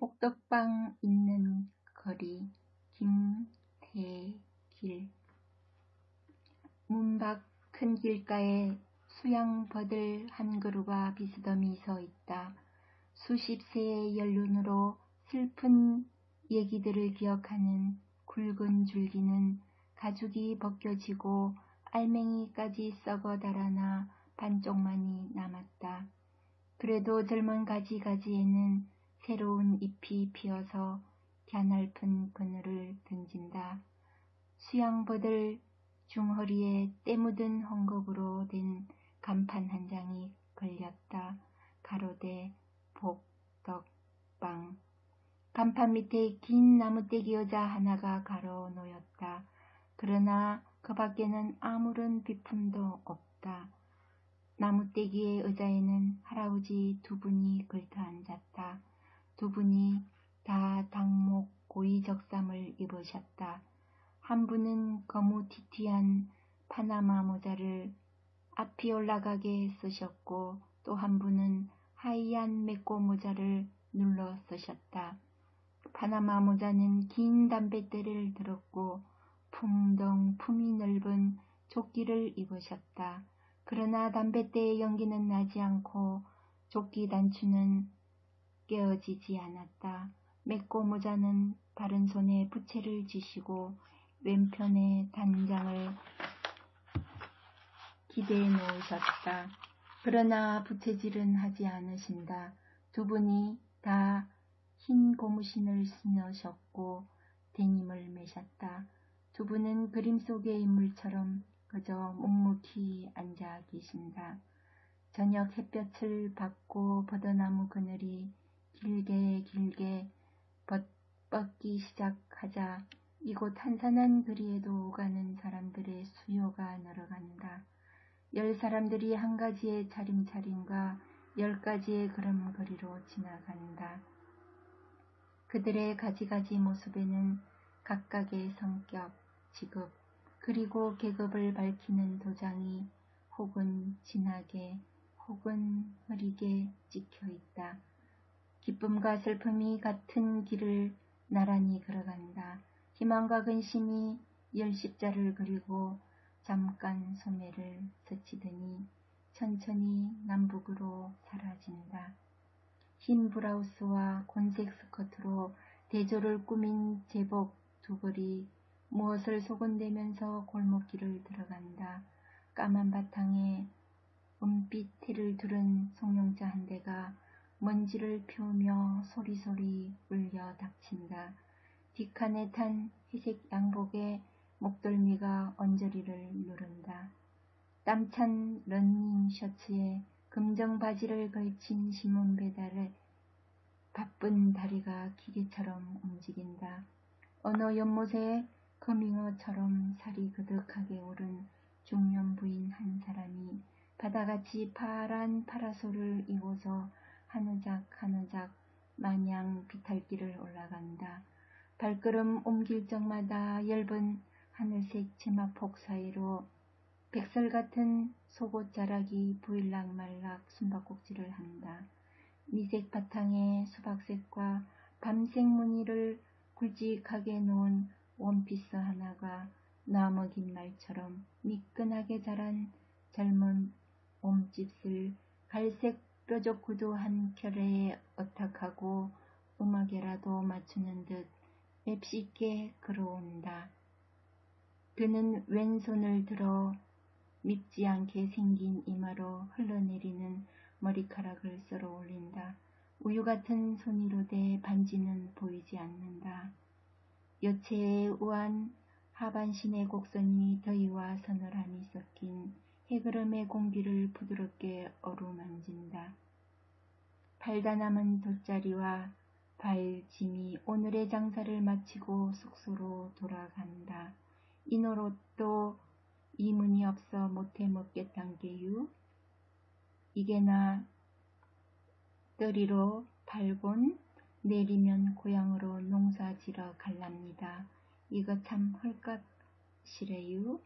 복덕방 있는 거리 김대길 문밖 큰 길가에 수양버들 한 그루가 비스듬히 서 있다. 수십 세의 연륜으로 슬픈 얘기들을 기억하는 굵은 줄기는 가죽이 벗겨지고 알맹이까지 썩어 달아나 반쪽만이 남았다. 그래도 젊은 가지가지에는 새로운 잎이 피어서 갸날픈 그늘을 던진다. 수양버들 중허리에 때 묻은 헝겊으로 된 간판 한 장이 걸렸다. 가로대 복덕방 간판 밑에 긴 나무떼기 여자 하나가 가로 놓였다. 그러나 그 밖에는 아무런 비품도 없다. 나무떼기의 의자에는 할아버지 두 분이 걸터 앉았다. 두 분이 다 당목 고이적삼을 입으셨다. 한 분은 거무튀튀한 파나마 모자를 앞이 올라가게 쓰셨고 또 한 분은 하얀 맥고 모자를 눌러 쓰셨다. 파나마 모자는 긴 담뱃대를 들었고 풍덩 품이 넓은 조끼를 입으셨다. 그러나 담뱃대의 연기는 나지 않고 조끼 단추는 깨어지지 않았다. 맥고 모자는 바른 손에 부채를 쥐시고 왼편에 단장을 기대해 놓으셨다. 그러나 부채질은 하지 않으신다. 두 분이 다 흰 고무신을 신으셨고 데님을 매셨다. 두 분은 그림 속의 인물처럼 그저 묵묵히 앉아 계신다. 저녁 햇볕을 받고 버드나무 그늘이 길게 길게 뻗기 시작하자 이곳 한산한 거리에도 오가는 사람들의 수요가 늘어간다. 열 사람들이 한 가지의 차림차림과 열 가지의 걸음거리로 지나간다. 그들의 가지가지 모습에는 각각의 성격, 직업, 그리고 계급을 밝히는 도장이 혹은 진하게 혹은 흐리게 찍혀 있다. 기쁨과 슬픔이 같은 길을 나란히 걸어간다. 희망과 근심이 열 십자를 그리고 잠깐 소매를 스치더니 천천히 남북으로 사라진다. 흰 브라우스와 곤색 스커트로 대조를 꾸민 제복 두 벌이 무엇을 소곤대면서 골목길을 들어간다. 까만 바탕에 은빛 테를 두른 송룡자 한 대가 먼지를 피우며 소리소리 울려 닥친다. 뒷칸에 탄 회색 양복에 목덜미가 언저리를 누른다. 땀찬 런닝 셔츠에 금정 바지를 걸친 신문 배달에 바쁜 다리가 기계처럼 움직인다. 어느 연못에 거밍어처럼 살이 그득하게 오른 중년 부인 한 사람이 바다같이 파란 파라솔을 입어서 하느작 하느작 마냥 비탈길을 올라간다. 발걸음 옮길 적마다 엷은 하늘색 치마폭 사이로 백설 같은 속옷 자락이 부일락 말락 숨바꼭질을 한다. 미색 바탕에 수박색과 밤색 무늬를 굵직하게 놓은 원피스 하나가 나먹인 말처럼 미끈하게 자란 젊은 몸집을 갈색 뾰족 구두 한 켤레에 어탁하고 음악에라도 맞추는 듯 맵쉽게 걸어온다. 그는 왼손을 들어 밉지 않게 생긴 이마로 흘러내리는 머리카락을 쓸어 올린다. 우유 같은 손이로 대 반지는 보이지 않는다. 여체의 우한 하반신의 곡선이 더위와 서늘함이 섞인 해그름의 공기를 부드럽게 어루만진다. 팔다 남은 돗자리와 발 짐이 오늘의 장사를 마치고 숙소로 돌아간다. 이노롯도 이문이 없어 못해 먹겠단 게유. 이게나 떠리로 발곤 내리면 고향으로 농사 지러 갈랍니다. 이거 참 헐값이래유.